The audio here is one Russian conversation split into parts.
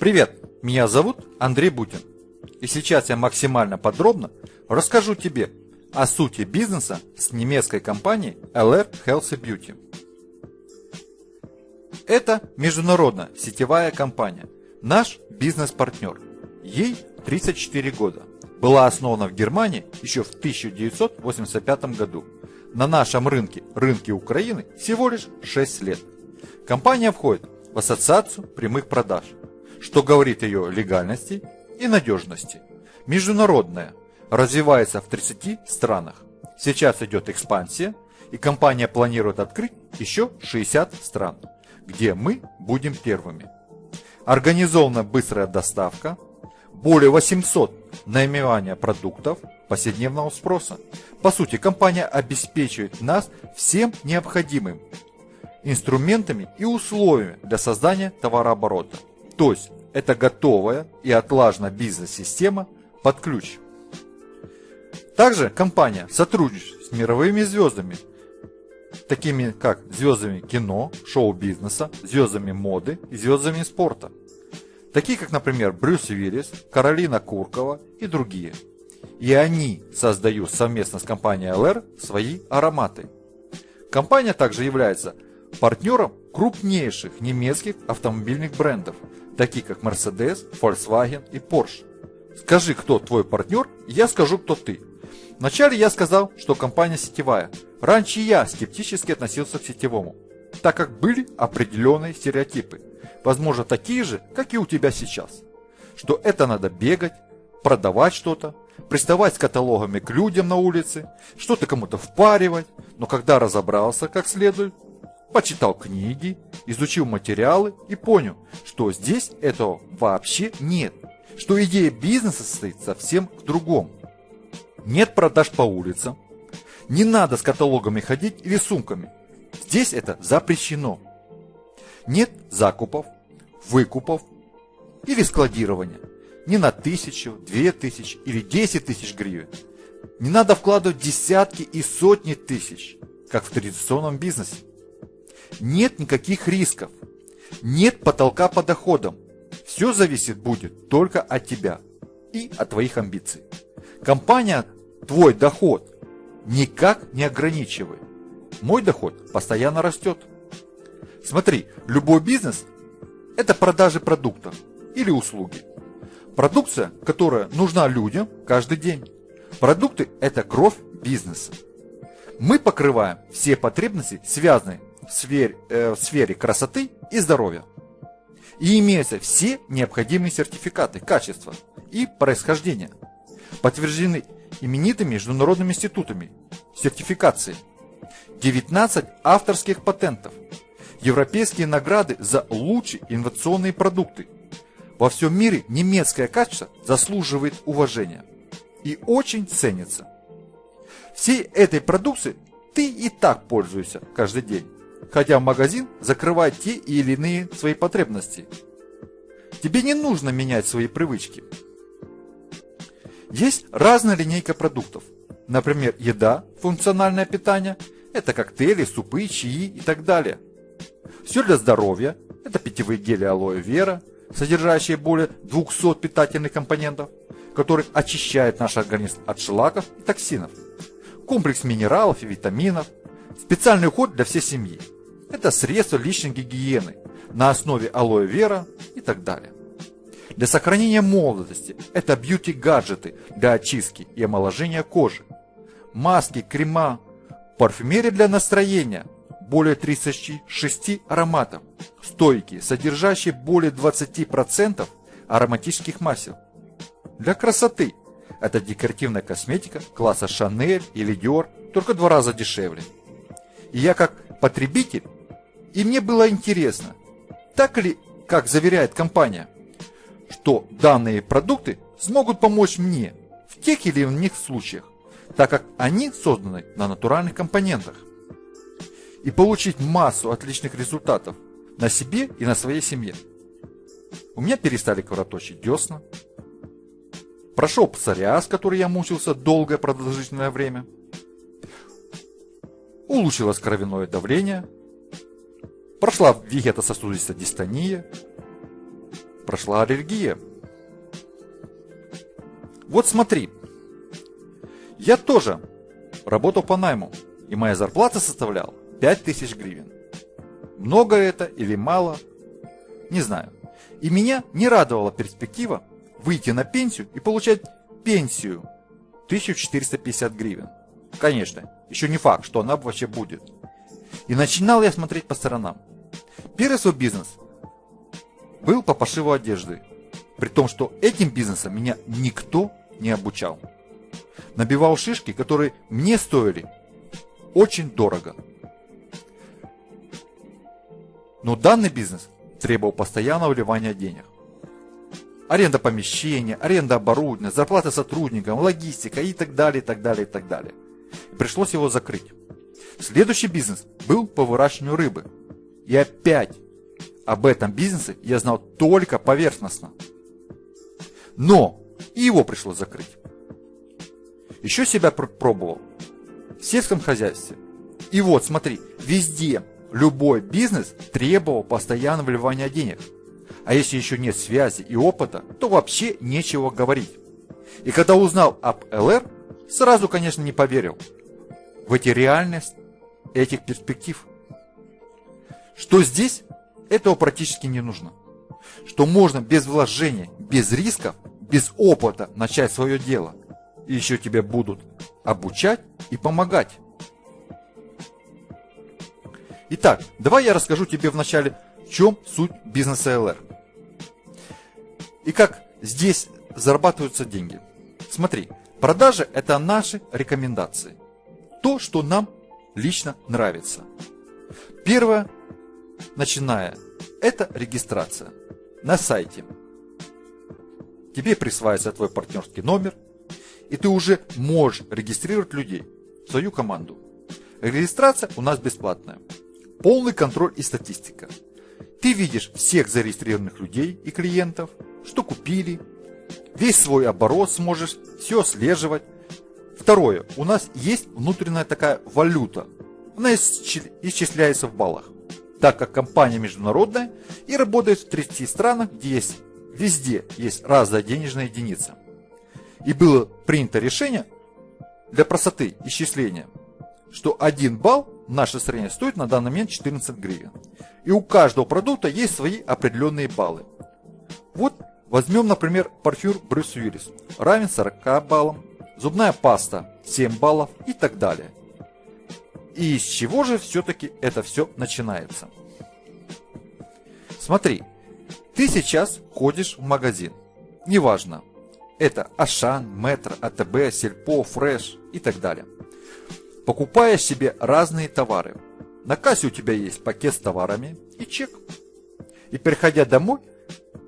Привет, меня зовут Андрей Бутин. И сейчас я максимально подробно расскажу тебе о сути бизнеса с немецкой компанией LR Healthy Beauty. Это международная сетевая компания, наш бизнес-партнер. Ей 34 года. Была основана в Германии еще в 1985 году. На нашем рынке, рынке Украины, всего лишь 6 лет. Компания входит в ассоциацию прямых продаж, что говорит о ее легальности и надежности. Международная, развивается в 30 странах. Сейчас идет экспансия, и компания планирует открыть еще 60 стран, где мы будем первыми. Организована быстрая доставка, более 800 наименования продуктов повседневного спроса. По сути, компания обеспечивает нас всем необходимым инструментами и условиями для создания товарооборота. То есть, это готовая и отлажена бизнес-система под ключ. Также компания сотрудничает с мировыми звездами, такими как звездами кино, шоу-бизнеса, звездами моды и звездами спорта. Такие как, например, Брюс Уиллис, Каролина Куркова и другие. И они создают совместно с компанией LR свои ароматы. Компания также является партнером крупнейших немецких автомобильных брендов, таких как Mercedes, Volkswagen и Porsche. Скажи, кто твой партнер, я скажу, кто ты. Вначале я сказал, что компания сетевая. Раньше я скептически относился к сетевому, так как были определенные стереотипы, возможно такие же, как и у тебя сейчас. Что это надо бегать, продавать что-то, приставать с каталогами к людям на улице, что-то кому-то впаривать, но когда разобрался как следует, почитал книги, изучил материалы и понял, что здесь этого вообще нет, что идея бизнеса состоит совсем в другом. Нет продаж по улицам. Не надо с каталогами ходить или сумками. Здесь это запрещено. Нет закупов, выкупов или складирования. Не на тысячу, две тысячи или десять тысяч гривен. Не надо вкладывать десятки и сотни тысяч, как в традиционном бизнесе. Нет никаких рисков. Нет потолка по доходам. Все зависит будет только от тебя и от твоих амбиций. Компания твой доход никак не ограничивает. Мой доход постоянно растет. Смотри, любой бизнес – это продажи продуктов или услуги. Продукция, которая нужна людям каждый день. Продукты – это кровь бизнеса. Мы покрываем все потребности, связанные в сфере, э, в сфере красоты и здоровья. И имеются все необходимые сертификаты качества и происхождения, подтверждены именитыми международными институтами, сертификации, 19 авторских патентов, европейские награды за лучшие инновационные продукты. Во всем мире немецкое качество заслуживает уважения и очень ценится. Всей этой продукции ты и так пользуешься каждый день, ходя в магазин, закрывая те или иные свои потребности. Тебе не нужно менять свои привычки – есть разная линейка продуктов. Например, еда, функциональное питание, это коктейли, супы, чаи и так далее. Все для здоровья, это питьевые гели алоэ вера, содержащие более 200 питательных компонентов, которые очищают наш организм от шлаков и токсинов. Комплекс минералов и витаминов, специальный уход для всей семьи. Это средства личной гигиены на основе алоэ вера и так далее. Для сохранения молодости это бьюти-гаджеты для очистки и омоложения кожи. Маски, крема, парфюмерия для настроения, более 36 ароматов, стойки, содержащие более 20% ароматических масел. Для красоты это декоративная косметика класса Chanel или Dior, только два раза дешевле. И я как потребитель, и мне было интересно, так ли, как заверяет компания, что данные продукты смогут помочь мне в тех или иных случаях, так как они созданы на натуральных компонентах. И получить массу отличных результатов на себе и на своей семье. У меня перестали кровоточить десна. Прошел псориаз, который я мучился долгое продолжительное время. Улучшилось кровяное давление. Прошла вегетососудистая дистония прошла аллергия. Вот смотри, я тоже работал по найму, и моя зарплата составляла 5000 гривен. Много это или мало, не знаю. И меня не радовала перспектива выйти на пенсию и получать пенсию 1450 гривен. Конечно, еще не факт, что она вообще будет. И начинал я смотреть по сторонам. Первый свой бизнес был по пошиву одежды. При том, что этим бизнесом меня никто не обучал. Набивал шишки, которые мне стоили очень дорого. Но данный бизнес требовал постоянного вливания денег. Аренда помещения, аренда оборудования, зарплата сотрудникам, логистика и так далее, и так далее, и так далее. Пришлось его закрыть. Следующий бизнес был по выращиванию рыбы. И опять об этом бизнесе я знал только поверхностно. Но и его пришлось закрыть. Еще себя пробовал в сельском хозяйстве. И вот, смотри, везде любой бизнес требовал постоянного вливания денег. А если еще нет связи и опыта, то вообще нечего говорить. И когда узнал об ЛР, сразу, конечно, не поверил в эти реальность этих перспектив. Что здесь, этого практически не нужно. Что можно без вложения, без рисков, без опыта начать свое дело. И еще тебя будут обучать и помогать. Итак, давай я расскажу тебе вначале, в чем суть бизнеса ЛР. И как здесь зарабатываются деньги. Смотри, продажи это наши рекомендации. То, что нам лично нравится. Первое, начиная, это регистрация на сайте. Тебе присваивается твой партнерский номер, и ты уже можешь регистрировать людей, свою команду. Регистрация у нас бесплатная. Полный контроль и статистика. Ты видишь всех зарегистрированных людей и клиентов, что купили, весь свой оборот сможешь все отслеживать, Второе. У нас есть внутренняя такая валюта. Она исчисляется в баллах. Так как компания международная и работает в 30 странах, где есть везде есть разная денежная единица. И было принято решение для простоты исчисления, что 1 балл в нашей стране стоит на данный момент 14 гривен. И у каждого продукта есть свои определенные баллы. Вот возьмем, например, парфюр Брюс Уиллис. Равен 40 баллам, зубная паста 7 баллов и так далее. И из чего же все-таки это все начинается? Смотри, ты сейчас ходишь в магазин. Неважно, это Ашан, Метро, АТБ, Сельпо, Фреш и так далее. Покупаешь себе разные товары. На кассе у тебя есть пакет с товарами и чек. И приходя домой,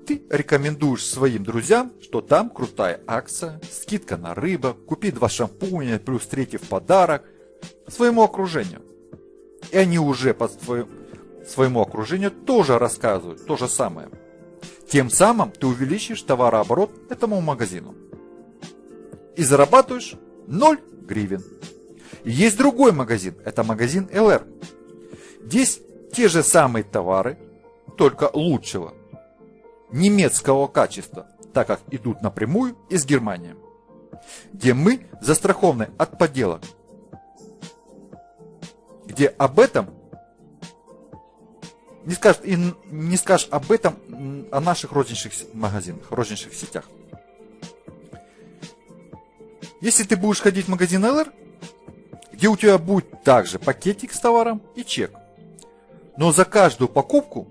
ты рекомендуешь своим друзьям, что там крутая акция, скидка на рыбу, купи два шампуня, плюс третий в подарок своему окружению. И они уже по своему, окружению тоже рассказывают то же самое. Тем самым ты увеличишь товарооборот этому магазину. И зарабатываешь 0 гривен. Есть другой магазин, это магазин LR. Здесь те же самые товары, только лучшего немецкого качества, так как идут напрямую из Германии, где мы застрахованы от подделок, где об этом не скажешь, и не скажешь об этом о наших розничных магазинах, розничных сетях. Если ты будешь ходить в магазин LR, где у тебя будет также пакетик с товаром и чек, но за каждую покупку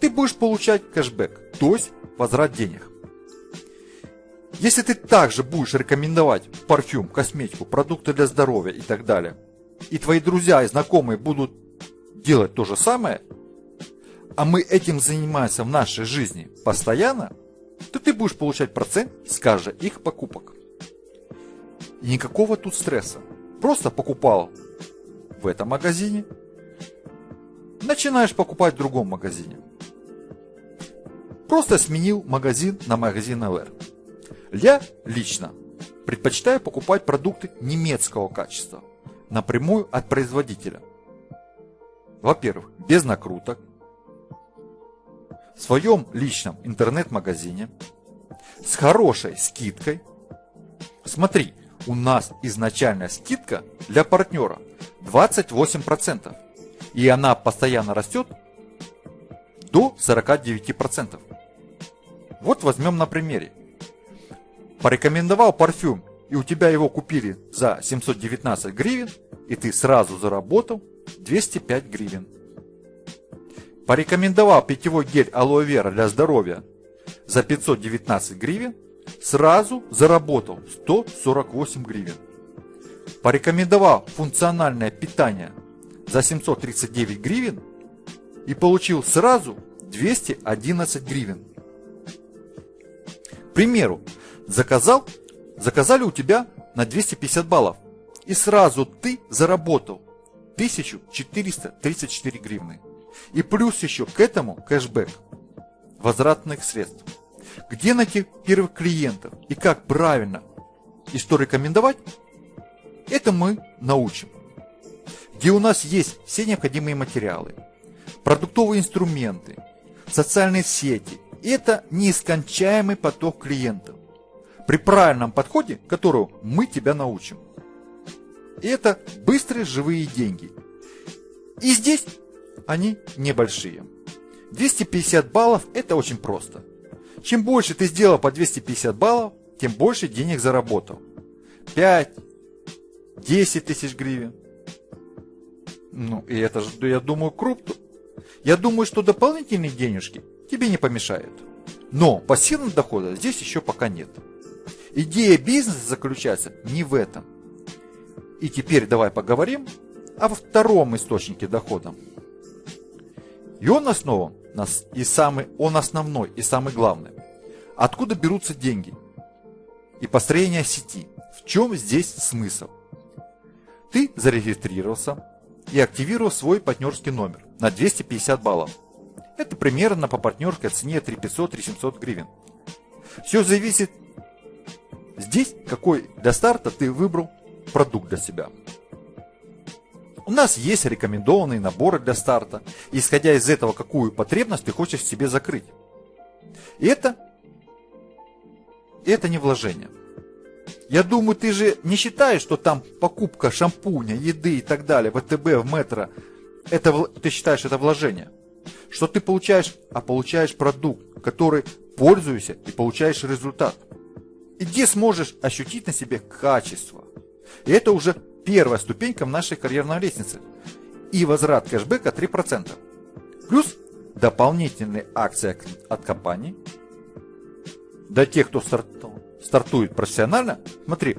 ты будешь получать кэшбэк, то есть возврат денег. Если ты также будешь рекомендовать парфюм, косметику, продукты для здоровья и так далее, и твои друзья и знакомые будут делать то же самое, а мы этим занимаемся в нашей жизни постоянно, то ты будешь получать процент с каждой их покупок. Никакого тут стресса. Просто покупал в этом магазине, начинаешь покупать в другом магазине. Просто сменил магазин на магазин LR. Я лично предпочитаю покупать продукты немецкого качества, напрямую от производителя. Во-первых, без накруток, в своем личном интернет-магазине с хорошей скидкой. Смотри, у нас изначальная скидка для партнера 28%. И она постоянно растет до 49%. Вот возьмем на примере. Порекомендовал парфюм, и у тебя его купили за 719 гривен, и ты сразу заработал 205 гривен. Порекомендовал питьевой гель алоэ вера для здоровья за 519 гривен, сразу заработал 148 гривен. Порекомендовал функциональное питание за 739 гривен и получил сразу 211 гривен. К примеру, заказал, заказали у тебя на 250 баллов и сразу ты заработал 1434 гривны. И плюс еще к этому кэшбэк возвратных средств. Где найти первых клиентов и как правильно и что рекомендовать, это мы научим. Где у нас есть все необходимые материалы, продуктовые инструменты, социальные сети. Это неискончаемый поток клиентов. При правильном подходе, которого мы тебя научим. Это быстрые живые деньги. И здесь они небольшие. 250 баллов это очень просто. Чем больше ты сделал по 250 баллов, тем больше денег заработал. 5, 10 тысяч гривен. Ну, и это же, я думаю, круто. Я думаю, что дополнительные денежки тебе не помешают. Но пассивного дохода здесь еще пока нет. Идея бизнеса заключается не в этом. И теперь давай поговорим о втором источнике дохода. И он основан и самый, он основной и самый главный. Откуда берутся деньги? И построение сети. В чем здесь смысл? Ты зарегистрировался и активировал свой партнерский номер на 250 баллов. Это примерно по партнерской цене 3500-3700 гривен. Все зависит здесь, какой для старта ты выбрал продукт для себя. У нас есть рекомендованные наборы для старта, исходя из этого, какую потребность ты хочешь себе закрыть. И это, это не вложение. Я думаю, ты же не считаешь, что там покупка шампуня, еды и так далее, ВТБ, в метро, это, ты считаешь это вложение. Что ты получаешь, а получаешь продукт, который пользуешься и получаешь результат. И где сможешь ощутить на себе качество. И это уже первая ступенька в нашей карьерной лестнице. И возврат кэшбэка 3%. Плюс дополнительные акции от компании. Для тех, кто стартует профессионально, смотри,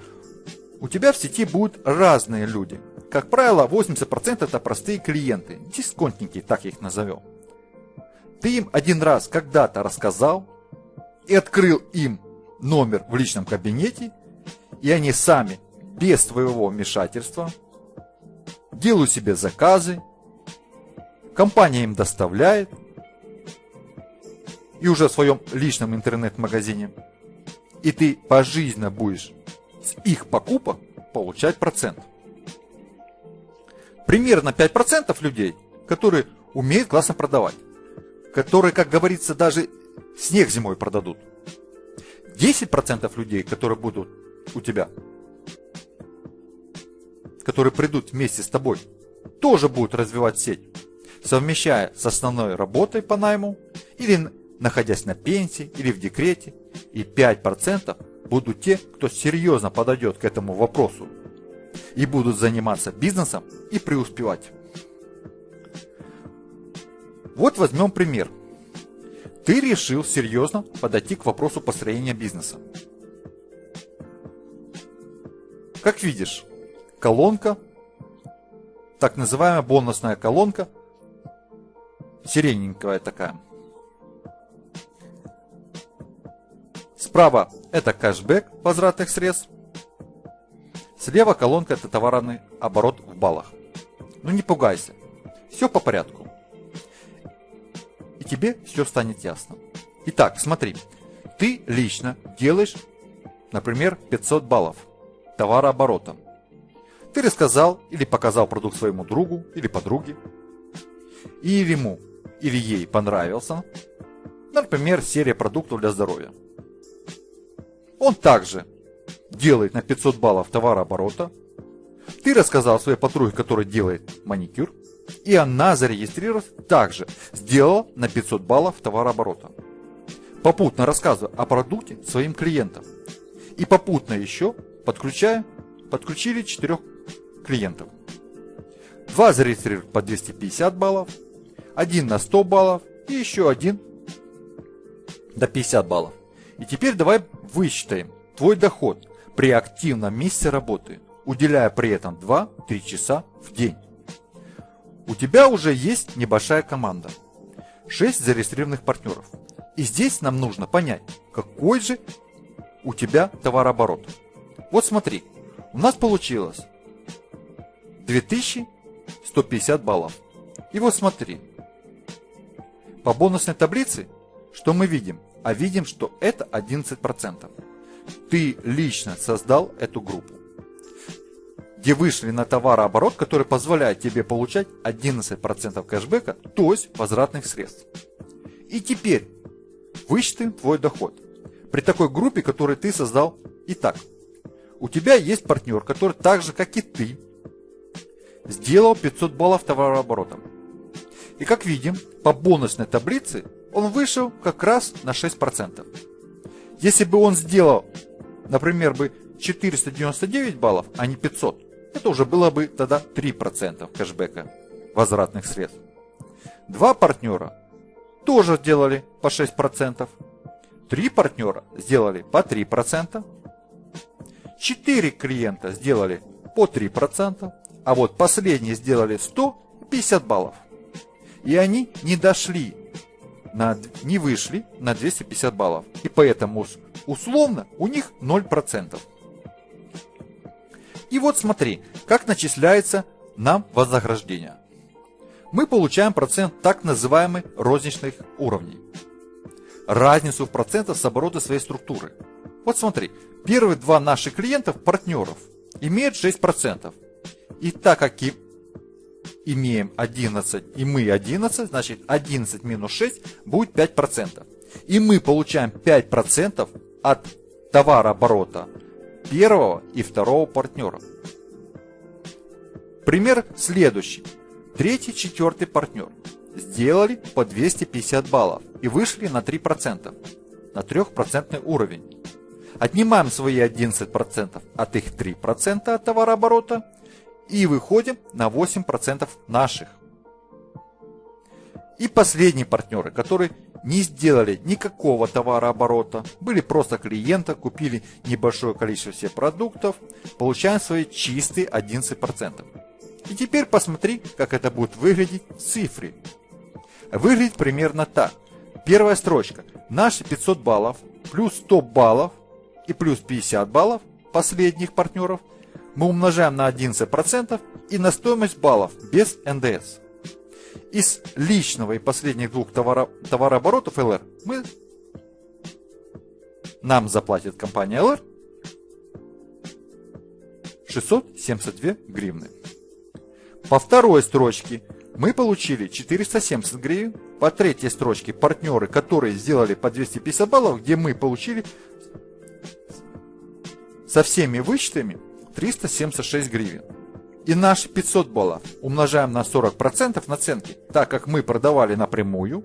у тебя в сети будут разные люди. Как правило, 80% это простые клиенты, дисконтники, так их назовем. Ты им один раз когда-то рассказал и открыл им номер в личном кабинете, и они сами без твоего вмешательства, делаю себе заказы, компания им доставляет, и уже в своем личном интернет-магазине, и ты пожизненно будешь с их покупок получать процент. Примерно 5% людей, которые умеют классно продавать, которые, как говорится, даже снег зимой продадут. 10% людей, которые будут у тебя которые придут вместе с тобой, тоже будут развивать сеть, совмещая с основной работой по найму или находясь на пенсии или в декрете, и 5% будут те, кто серьезно подойдет к этому вопросу и будут заниматься бизнесом и преуспевать. Вот возьмем пример. Ты решил серьезно подойти к вопросу построения бизнеса. Как видишь, колонка, так называемая бонусная колонка, сирененькая такая. Справа это кэшбэк возвратных средств. Слева колонка это товарный оборот в баллах. Ну не пугайся, все по порядку. Тебе все станет ясно. Итак, смотри, ты лично делаешь, например, 500 баллов товарооборота. Ты рассказал или показал продукт своему другу или подруге, и ему или ей понравился, Например, серия продуктов для здоровья. Он также делает на 500 баллов товарооборота. Ты рассказал своей подруге, которая делает маникюр. И она зарегистрировалась также, сделала на 500 баллов товарооборота. Попутно рассказывая о продукте своим клиентам. И попутно еще подключая, подключили 4 клиентов. Два зарегистрировали по 250 баллов, один на 100 баллов и еще один до 50 баллов. И теперь давай высчитаем твой доход при активном месте работы, уделяя при этом 2-3 часа в день. У тебя уже есть небольшая команда. 6 зарегистрированных партнеров. И здесь нам нужно понять, какой же у тебя товарооборот. Вот смотри, у нас получилось 2150 баллов. И вот смотри, по бонусной таблице, что мы видим? А видим, что это 11%. Ты лично создал эту группу, где вышли на товарооборот, который позволяет тебе получать 11% кэшбэка, то есть возвратных средств. И теперь высчитаем твой доход при такой группе, которую ты создал. Итак, у тебя есть партнер, который так же, как и ты, сделал 500 баллов товарооборота. И как видим, по бонусной таблице он вышел как раз на 6%. Если бы он сделал, например, бы 499 баллов, а не 500, это уже было бы тогда 3% кэшбэка возвратных средств. Два партнера тоже сделали по 6%. Три партнера сделали по 3%. Четыре клиента сделали по 3%. А вот последние сделали 150 баллов. И они не дошли, на, не вышли на 250 баллов. И поэтому условно у них 0%. И вот смотри, как начисляется нам вознаграждение. Мы получаем процент так называемых розничных уровней. Разницу в процентах с оборота своей структуры. Вот смотри, первые два наших клиентов, партнеров, имеют 6%. И так как и имеем 11 и мы 11, значит 11 минус 6 будет 5%. И мы получаем 5% от товарооборота первого и второго партнера. Пример следующий. Третий, четвертый партнер сделали по 250 баллов и вышли на 3%, на 3% уровень. Отнимаем свои 11% от их 3% от товарооборота и выходим на 8% наших. И последние партнеры, которые не сделали никакого товарооборота, были просто клиенты, купили небольшое количество всех продуктов, получаем свои чистые 11%. И теперь посмотри, как это будет выглядеть в цифре. Выглядит примерно так. Первая строчка. Наши 500 баллов плюс 100 баллов и плюс 50 баллов последних партнеров мы умножаем на 11% и на стоимость баллов без НДС. Из личного и последних двух товаро товарооборотов ЛР мы нам заплатит компания ЛР 672 гривны. По второй строчке мы получили 470 гривен. По третьей строчке партнеры, которые сделали по 250 баллов, где мы получили со всеми вычетами 376 гривен. И наши 500 баллов умножаем на 40% наценки, так как мы продавали напрямую.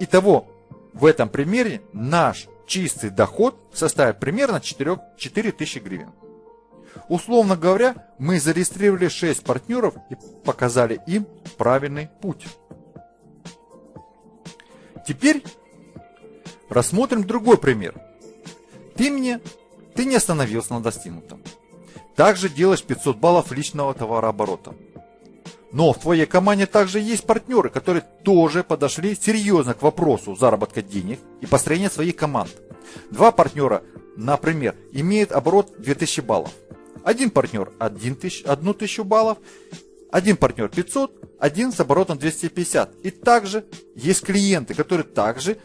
Итого, в этом примере наш чистый доход составит примерно 4, 4000 гривен. Условно говоря, мы зарегистрировали 6 партнеров и показали им правильный путь. Теперь рассмотрим другой пример. Ты мне ты не остановился на достигнутом. Также делаешь 500 баллов личного товарооборота. Но в твоей команде также есть партнеры, которые тоже подошли серьезно к вопросу заработка денег и построения своих команд. Два партнера, например, имеют оборот 2000 баллов. Один партнер 1000 баллов, один партнер 500, один с оборотом 250. И также есть клиенты, которые также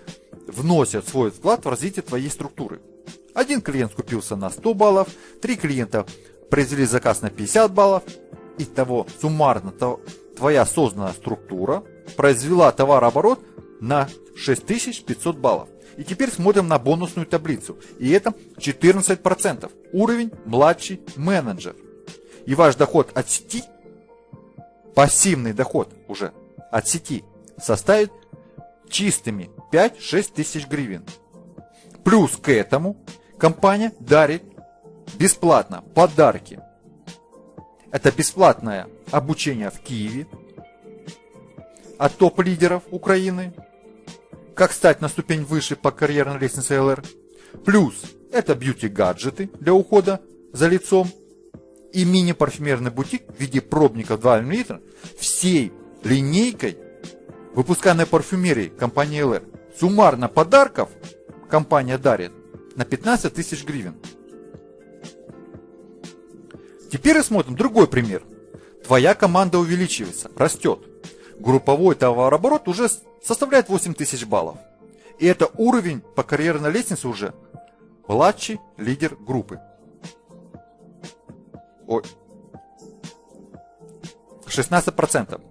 вносят свой вклад в развитие твоей структуры. Один клиент купился на 100 баллов, три клиента произвели заказ на 50 баллов. Итого суммарно твоя созданная структура произвела товарооборот на 6500 баллов. И теперь смотрим на бонусную таблицу. И это 14%. Уровень младший менеджер. И ваш доход от сети, пассивный доход уже от сети, составит чистыми 5-6 тысяч гривен. Плюс к этому компания дарит бесплатно подарки. Это бесплатное обучение в Киеве от топ-лидеров Украины, как стать на ступень выше по карьерной лестнице LR. Плюс это бьюти-гаджеты для ухода за лицом и мини-парфюмерный бутик в виде пробника 2 мл всей линейкой выпусканной парфюмерии компании LR. Суммарно подарков компания дарит на 15 тысяч гривен. Теперь рассмотрим другой пример. Твоя команда увеличивается, растет. Групповой товарооборот уже составляет 8 тысяч баллов. И это уровень по карьерной лестнице уже младший лидер группы. Ой. 16%.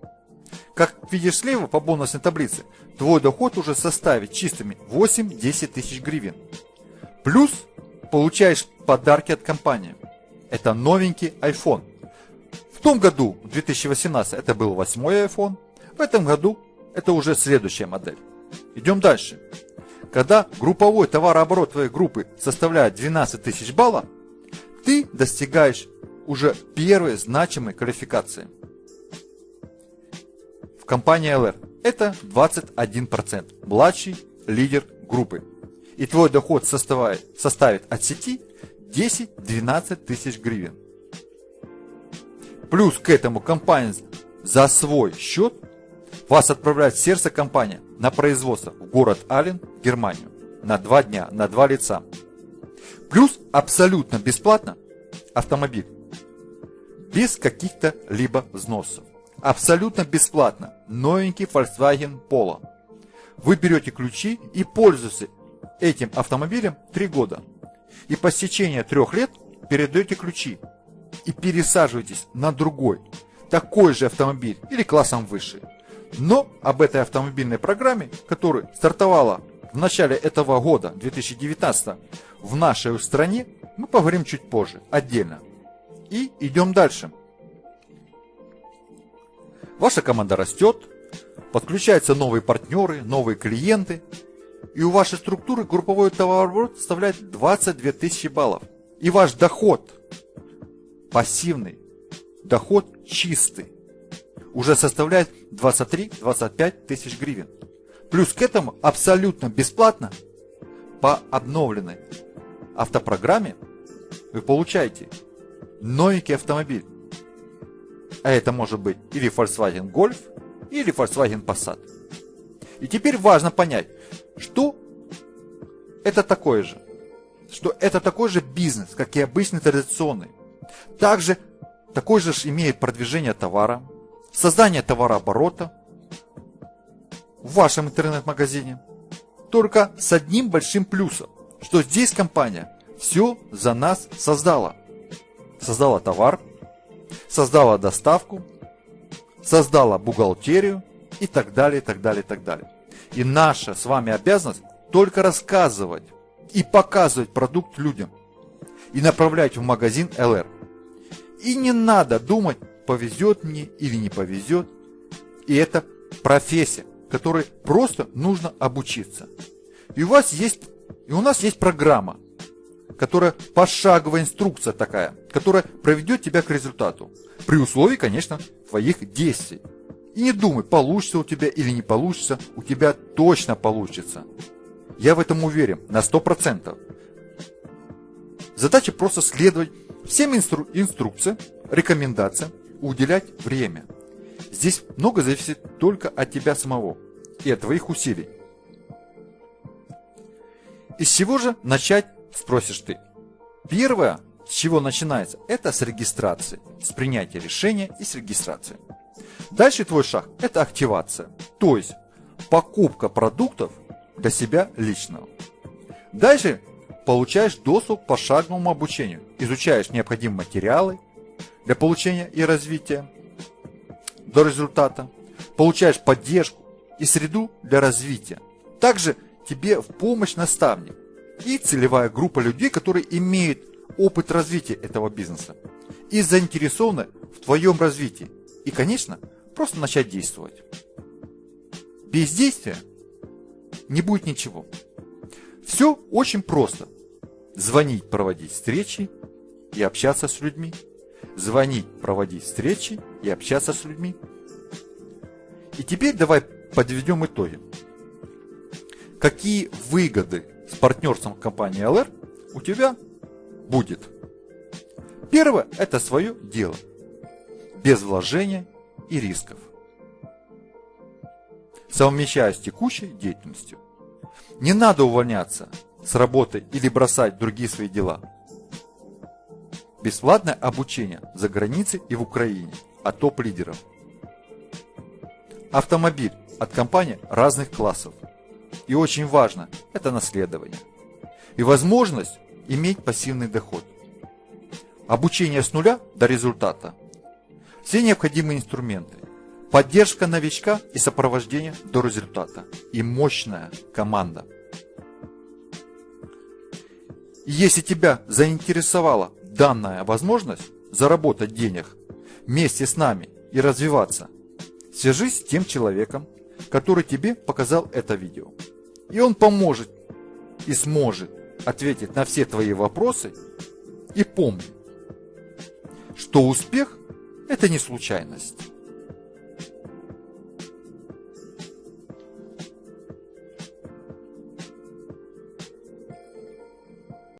Как видишь слева по бонусной таблице, твой доход уже составит чистыми 8-10 тысяч гривен. Плюс получаешь подарки от компании. Это новенький iPhone. В том году, в 2018, это был восьмой iPhone. В этом году это уже следующая модель. Идем дальше. Когда групповой товарооборот твоей группы составляет 12 тысяч баллов, ты достигаешь уже первой значимой квалификации. В компании LR это 21%, младший лидер группы. И твой доход составит, от сети 10-12 тысяч гривен. Плюс к этому компания за свой счет вас отправляет в сердце компания на производство в город Ален, Германию, на два дня, на два лица. Плюс абсолютно бесплатно автомобиль. Без каких-то либо взносов. Абсолютно бесплатно. Новенький Volkswagen Polo. Вы берете ключи и пользуетесь этим автомобилем три года. И по стечении трех лет передаете ключи и пересаживаетесь на другой, такой же автомобиль или классом выше. Но об этой автомобильной программе, которая стартовала в начале этого года, 2019, в нашей стране, мы поговорим чуть позже, отдельно. И идем дальше. Ваша команда растет, подключаются новые партнеры, новые клиенты, и у вашей структуры групповой товарооборот составляет 22 тысячи баллов. И ваш доход, пассивный, доход чистый, уже составляет 23-25 тысяч гривен. Плюс к этому абсолютно бесплатно по обновленной автопрограмме вы получаете новенький автомобиль. А это может быть или Volkswagen Golf, или Volkswagen Passat. И теперь важно понять, что это такое же. Что это такой же бизнес, как и обычный традиционный. Также такой же имеет продвижение товара, создание товарооборота в вашем интернет-магазине. Только с одним большим плюсом, что здесь компания все за нас создала. Создала товар, создала доставку, создала бухгалтерию и так далее, и так далее, и так далее. И наша с вами обязанность только рассказывать и показывать продукт людям и направлять в магазин ЛР. И не надо думать, повезет мне или не повезет. И это профессия, которой просто нужно обучиться. И у вас есть, и у нас есть программа, которая пошаговая инструкция такая, которая проведет тебя к результату. При условии, конечно, твоих действий. И не думай, получится у тебя или не получится, у тебя точно получится. Я в этом уверен на 100%. Задача просто следовать всем инстру инструкциям, рекомендациям, уделять время. Здесь много зависит только от тебя самого и от твоих усилий. Из чего же начать, спросишь ты. Первое, с чего начинается, это с регистрации, с принятия решения и с регистрации. Дальше твой шаг – это активация, то есть покупка продуктов для себя личного. Дальше получаешь доступ к пошаговому обучению, изучаешь необходимые материалы для получения и развития до результата, получаешь поддержку и среду для развития, Также тебе в помощь наставник и целевая группа людей, которые имеют опыт развития этого бизнеса и заинтересованы в твоем развитии. И, конечно, просто начать действовать. Без действия не будет ничего. Все очень просто. Звонить, проводить встречи и общаться с людьми. Звонить, проводить встречи и общаться с людьми. И теперь давай подведем итоги. Какие выгоды с партнерством компании LR у тебя будет? Первое – это свое дело. Без вложения и рисков. Совмещая с текущей деятельностью. Не надо увольняться с работы или бросать другие свои дела. Бесплатное обучение за границей и в Украине от топ-лидеров. Автомобиль от компаний разных классов. И очень важно – это наследование. И возможность иметь пассивный доход. Обучение с нуля до результата. Все необходимые инструменты. Поддержка новичка и сопровождение до результата. И мощная команда. Если тебя заинтересовала данная возможность заработать денег вместе с нами и развиваться, свяжись с тем человеком, который тебе показал это видео. И он поможет и сможет ответить на все твои вопросы. И помни, что успех – это не случайность.